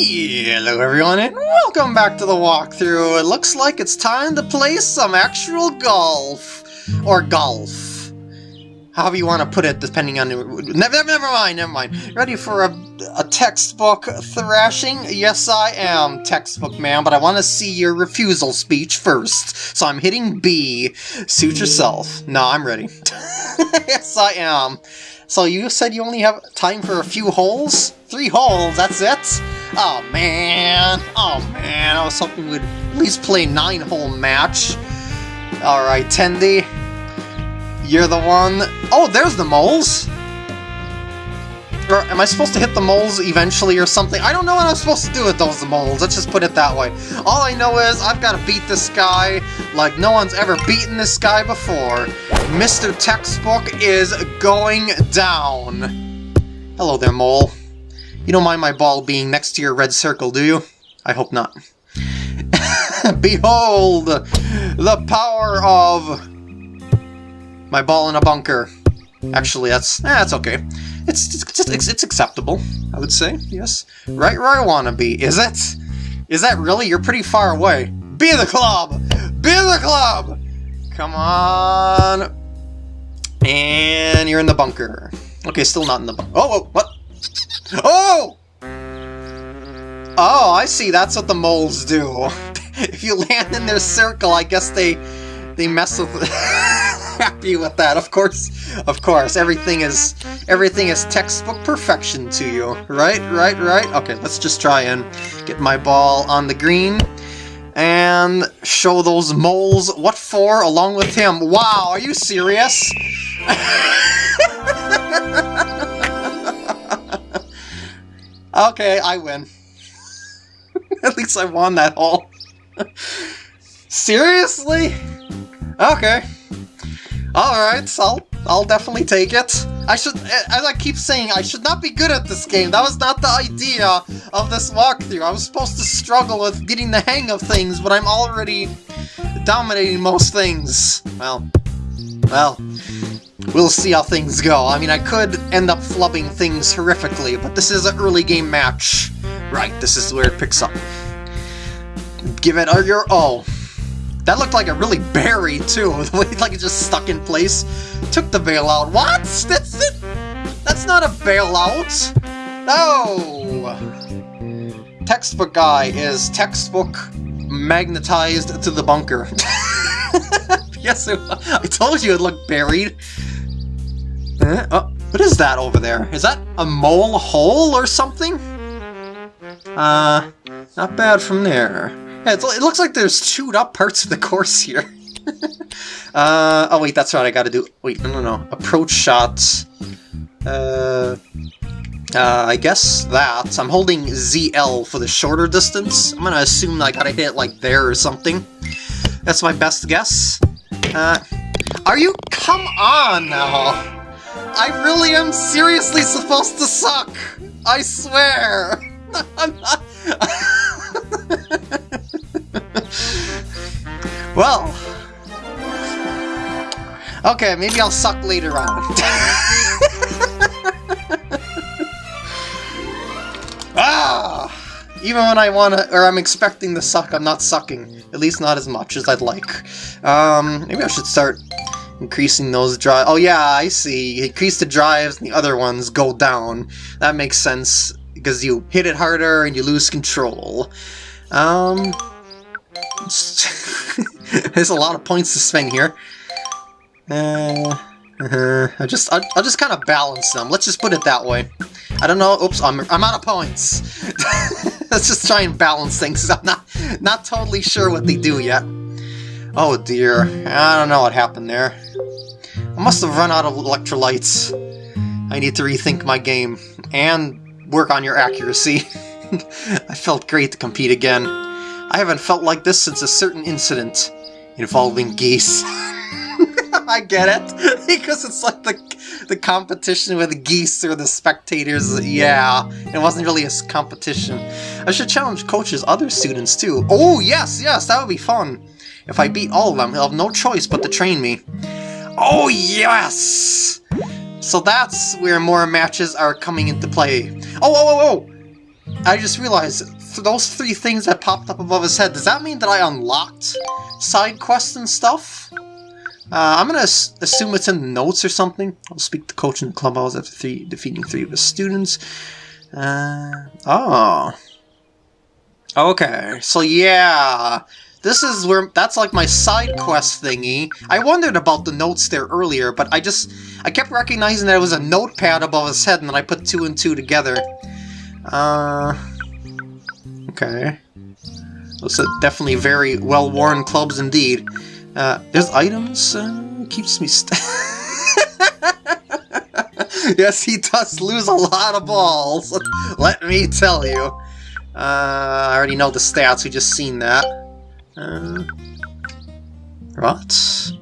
Hello everyone and welcome back to the walkthrough. It looks like it's time to play some actual golf. Or golf. However you want to put it depending on... Never, never mind, never mind. Ready for a, a textbook thrashing? Yes I am, textbook man, but I want to see your refusal speech first. So I'm hitting B. Suit yourself. No, I'm ready. yes I am. So you said you only have time for a few holes? Three holes, that's it? Oh man, oh man, I was hoping we'd at least play a nine-hole match. Alright, Tendy, you're the one... Oh, there's the moles! Or am I supposed to hit the moles eventually or something? I don't know what I'm supposed to do with those moles, let's just put it that way. All I know is I've got to beat this guy like no one's ever beaten this guy before. Mr. Textbook is going down. Hello there, mole. You don't mind my ball being next to your red circle, do you? I hope not. Behold! The power of... My ball in a bunker. Actually, that's... Eh, that's okay. It's, it's, it's, it's acceptable, I would say, yes. Right where I want to be, is it? Is that really? You're pretty far away. Be the club! Be the club! Come on! And you're in the bunker. Okay, still not in the bunker. Oh, oh, what? Oh! Oh, I see. That's what the moles do. if you land in their circle, I guess they they mess with. happy with that. Of course, of course. Everything is everything is textbook perfection to you. Right, right, right. Okay, let's just try and get my ball on the green and show those moles what for along with him. Wow, are you serious? Okay, I win. At least I won that hole. Seriously? Okay. Alright, I'll, I'll definitely take it. I should, as I keep saying, I should not be good at this game. That was not the idea of this walkthrough. I was supposed to struggle with getting the hang of things, but I'm already dominating most things. Well, well, We'll see how things go. I mean, I could end up flubbing things horrifically, but this is an early game match. Right, this is where it picks up. Give it a your oh. That looked like a really berry, too. like it just stuck in place. Took the bailout. What? That's it? That's not a bailout. No! Textbook guy is textbook magnetized to the bunker. yes, I told you it looked buried. Eh, oh, what is that over there? Is that a mole hole or something? Uh, not bad from there. Yeah, it looks like there's chewed up parts of the course here. Uh, oh wait, that's right, I gotta do... Wait, no, no, no. Approach shots. Uh, uh, I guess that. I'm holding ZL for the shorter distance. I'm gonna assume I gotta hit like there or something. That's my best guess. Uh, are you... Come on now! I really am seriously supposed to suck! I swear! I'm not... well... Okay, maybe I'll suck later on. ah! Even when I want to, or I'm expecting to suck, I'm not sucking. At least not as much as I'd like. Um, maybe I should start Increasing those drive. Oh yeah, I see. Increase the drives and the other ones go down. That makes sense because you hit it harder and you lose control. Um, there's a lot of points to spend here. Uh, uh -huh. I just, I, I'll just kind of balance them. Let's just put it that way. I don't know. Oops, I'm, I'm out of points. Let's just try and balance things. I'm not, not totally sure what they do yet. Oh dear, I don't know what happened there. I must have run out of electrolytes. I need to rethink my game, and work on your accuracy. I felt great to compete again. I haven't felt like this since a certain incident involving geese. I get it, because it's like the, the competition with the geese or the spectators. Yeah, it wasn't really a competition. I should challenge coaches, other students too. Oh, yes, yes, that would be fun. If I beat all of them, he'll have no choice but to train me. Oh, yes! So that's where more matches are coming into play. Oh, oh, oh, oh! I just realized, those three things that popped up above his head, does that mean that I unlocked side quests and stuff? Uh, I'm gonna assume it's in the notes or something. I'll speak to coach in the clubhouse after three, defeating three of his students. Uh, oh. Okay, so yeah, this is where, that's like my side quest thingy. I wondered about the notes there earlier, but I just, I kept recognizing that it was a notepad above his head, and then I put two and two together. Uh, okay. Those are definitely very well-worn clubs indeed. Uh, there's items, uh, keeps me Yes, he does lose a lot of balls, let me tell you. Uh, I already know the stats, we just seen that. Uh, what?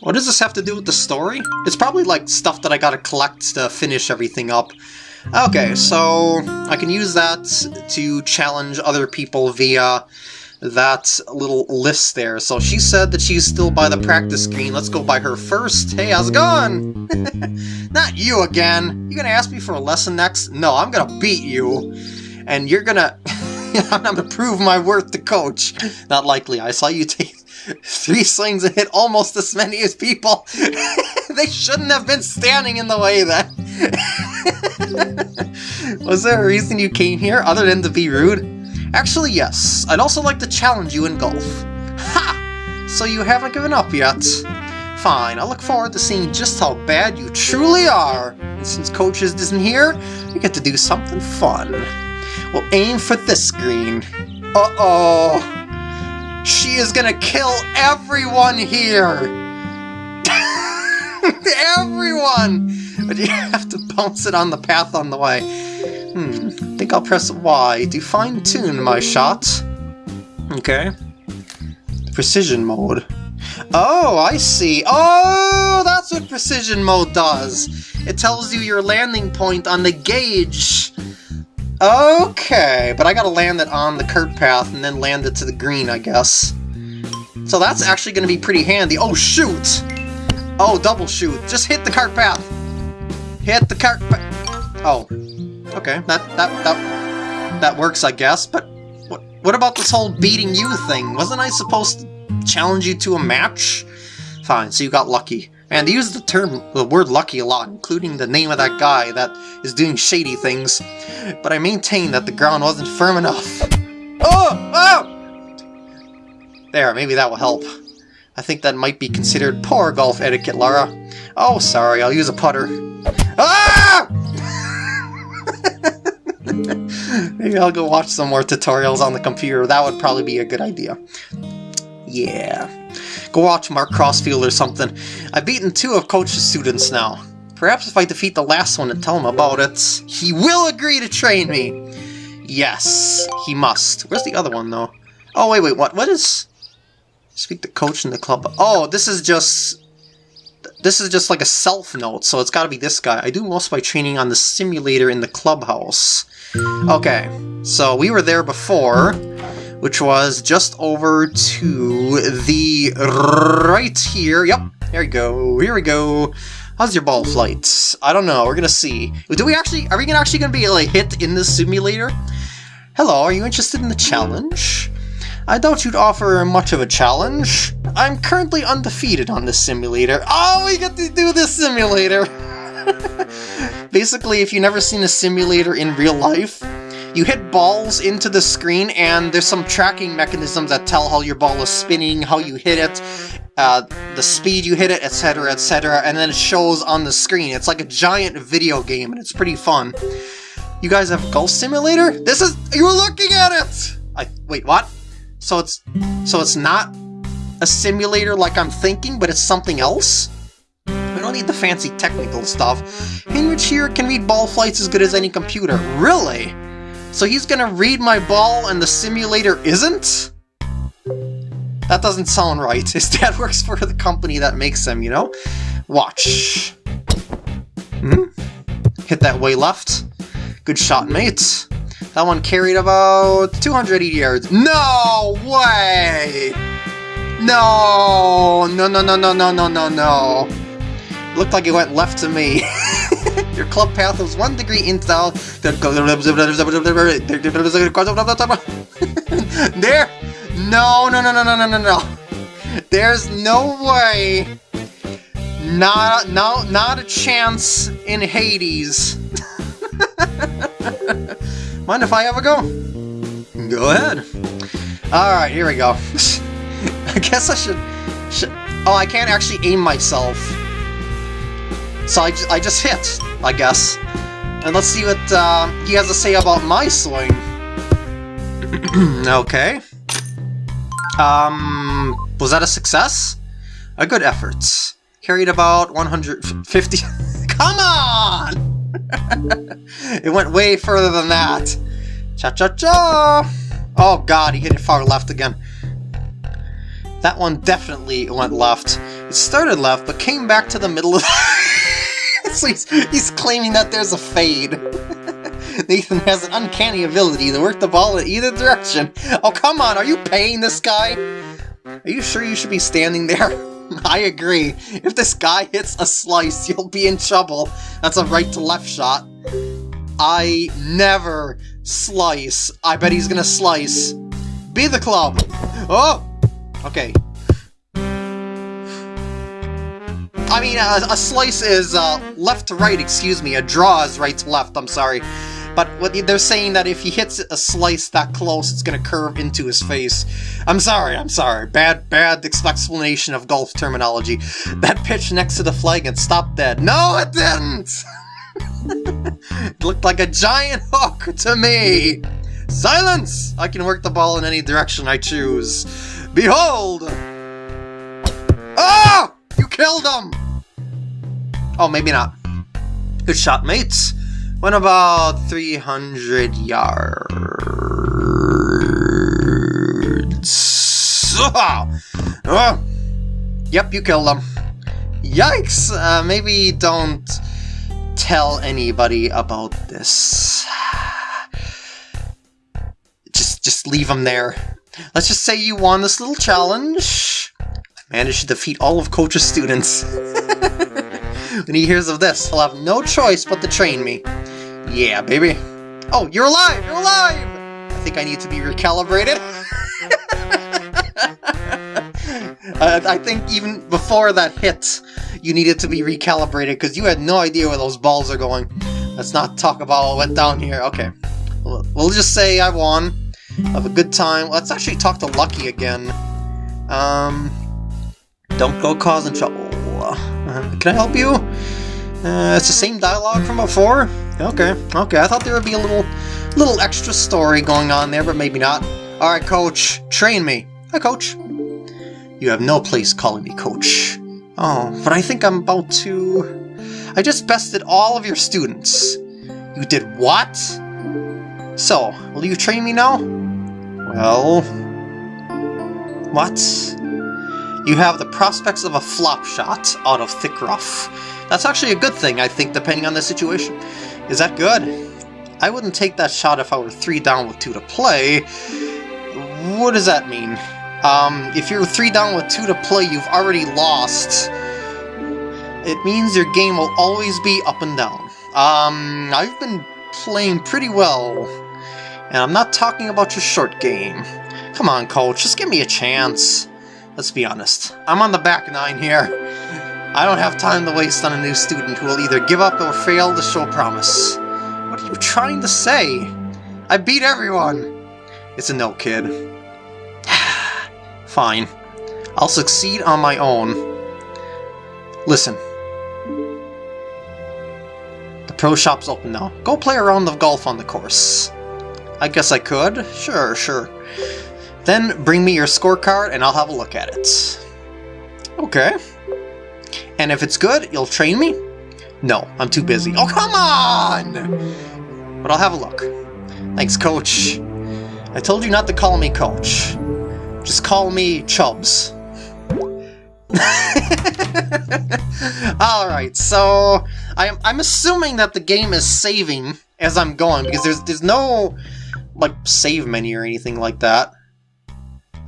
What does this have to do with the story? It's probably like stuff that I gotta collect to finish everything up. Okay, so I can use that to challenge other people via that little list there. So she said that she's still by the practice screen. Let's go by her first. Hey, how's it going? Not you again. You gonna ask me for a lesson next? No, I'm gonna beat you. And you're gonna... I'm gonna prove my worth to coach. Not likely. I saw you take three swings and hit almost as many as people. they shouldn't have been standing in the way then. Was there a reason you came here other than to be rude? Actually, yes. I'd also like to challenge you in golf. Ha! So you haven't given up yet? Fine, I look forward to seeing just how bad you truly are. And since Coaches isn't here, we get to do something fun. We'll aim for this green. Uh-oh! She is gonna kill everyone here! everyone! But you have to bounce it on the path on the way. Hmm, think I'll press Y to fine-tune my shot. Okay. Precision mode. Oh, I see. Oh, that's what precision mode does. It tells you your landing point on the gauge. Okay, but I gotta land it on the cart path and then land it to the green, I guess. So that's actually gonna be pretty handy. Oh, shoot! Oh, double shoot. Just hit the cart path. Hit the cart path. Oh, Okay, that, that, that, that works, I guess, but what, what about this whole beating you thing? Wasn't I supposed to challenge you to a match? Fine, so you got lucky. And they use the term, the word lucky a lot, including the name of that guy that is doing shady things. But I maintain that the ground wasn't firm enough. Oh! Oh! There, maybe that will help. I think that might be considered poor golf etiquette, Lara. Oh, sorry, I'll use a putter. Ah! Maybe I'll go watch some more tutorials on the computer. That would probably be a good idea. Yeah. Go watch Mark Crossfield or something. I've beaten two of Coach's students now. Perhaps if I defeat the last one and tell him about it, he will agree to train me. Yes, he must. Where's the other one, though? Oh, wait, wait, what? What is... Speak to coach in the club. Oh, this is just this is just like a self-note, so it's gotta be this guy. I do most of my training on the simulator in the clubhouse. Okay, so we were there before, which was just over to the right here. Yep, there we go, here we go. How's your ball flight? I don't know, we're gonna see. Do we actually, are we actually gonna be like hit in the simulator? Hello, are you interested in the challenge? I doubt you'd offer much of a challenge. I'm currently undefeated on this simulator. Oh, we get to do this simulator! Basically, if you've never seen a simulator in real life, you hit balls into the screen and there's some tracking mechanisms that tell how your ball is spinning, how you hit it, uh, the speed you hit it, etc, etc, and then it shows on the screen. It's like a giant video game and it's pretty fun. You guys have Golf Simulator? This is- you're looking at it! I- wait, what? So it's so it's not a simulator like I'm thinking, but it's something else? Need the fancy technical stuff. Heinrich here can read ball flights as good as any computer. Really? So he's gonna read my ball and the simulator isn't? That doesn't sound right. His dad works for the company that makes them, you know? Watch. Hmm? Hit that way left. Good shot, mate. That one carried about 280 yards. No way! No! No, no, no, no, no, no, no, no. Looked like it went left to me. Your club path is one degree the... There! No, no, no, no, no, no, no, no. There's no way. Not, no, not a chance in Hades. Mind if I have a go? Go ahead. Alright, here we go. I guess I should, should... Oh, I can't actually aim myself. So I, I just hit, I guess. And let's see what uh, he has to say about my swing. okay. Um, was that a success? A good effort. Carried about 150... Come on! it went way further than that. Cha-cha-cha! Oh god, he hit it far left again. That one definitely went left. It started left, but came back to the middle of... so he's, he's claiming that there's a fade. Nathan has an uncanny ability to work the ball in either direction. Oh, come on, are you paying this guy? Are you sure you should be standing there? I agree. If this guy hits a slice, you'll be in trouble. That's a right-to-left shot. I never slice. I bet he's gonna slice. Be the club! Oh! Okay. I mean, a, a slice is uh, left to right, excuse me. A draw is right to left, I'm sorry. But what they're saying that if he hits a slice that close, it's gonna curve into his face. I'm sorry, I'm sorry. Bad, bad explanation of golf terminology. That pitch next to the flag and stopped dead. No, it didn't! it looked like a giant hook to me! Silence! I can work the ball in any direction I choose. Behold! Oh! You killed him! Oh, maybe not. Good shot, mates. Went about 300 yards. Oh. Oh. Yep, you killed them. Yikes! Uh, maybe don't tell anybody about this. Just, just leave them there. Let's just say you won this little challenge. I Managed to defeat all of Coach's students. when he hears of this, he'll have no choice but to train me. Yeah, baby. Oh, you're alive! You're alive! I think I need to be recalibrated. I think even before that hit, you needed to be recalibrated because you had no idea where those balls are going. Let's not talk about what went down here. Okay. We'll just say I won. Have a good time. Let's actually talk to Lucky again. Um, don't go causing trouble. Uh, can I help you? Uh, it's the same dialogue from before? Okay, okay, I thought there would be a little little extra story going on there, but maybe not. Alright, coach, train me. Hi, coach. You have no place calling me coach. Oh, but I think I'm about to... I just bested all of your students. You did what? So, will you train me now? Well... What? You have the prospects of a flop shot out of thick rough. That's actually a good thing, I think, depending on the situation. Is that good? I wouldn't take that shot if I were three down with two to play. What does that mean? Um, if you're three down with two to play, you've already lost. It means your game will always be up and down. Um, I've been playing pretty well. And I'm not talking about your short game. Come on, coach, just give me a chance. Let's be honest. I'm on the back nine here. I don't have time to waste on a new student who will either give up or fail to show promise. What are you trying to say? I beat everyone! It's a no, kid. Fine. I'll succeed on my own. Listen. The pro shop's open now. Go play a round of golf on the course. I guess I could. Sure, sure. Then bring me your scorecard and I'll have a look at it. Okay. And if it's good, you'll train me? No, I'm too busy. Oh, come on! But I'll have a look. Thanks, Coach. I told you not to call me Coach. Just call me Chubs. Alright, so I'm, I'm assuming that the game is saving as I'm going, because there's, there's no like save menu or anything like that.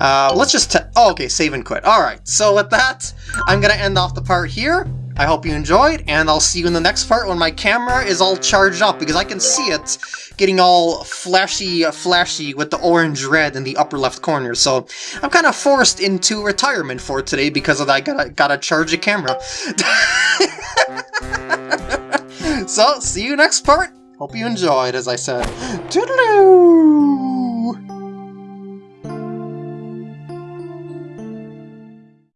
Uh, let's just... Oh, okay, save and quit. Alright, so with that, I'm going to end off the part here. I hope you enjoyed, and I'll see you in the next part when my camera is all charged up, because I can see it getting all flashy, flashy with the orange red in the upper left corner. So I'm kind of forced into retirement for today because of that. I gotta, gotta charge a camera. so, see you next part. Hope you enjoyed, as I said. Toodaloo!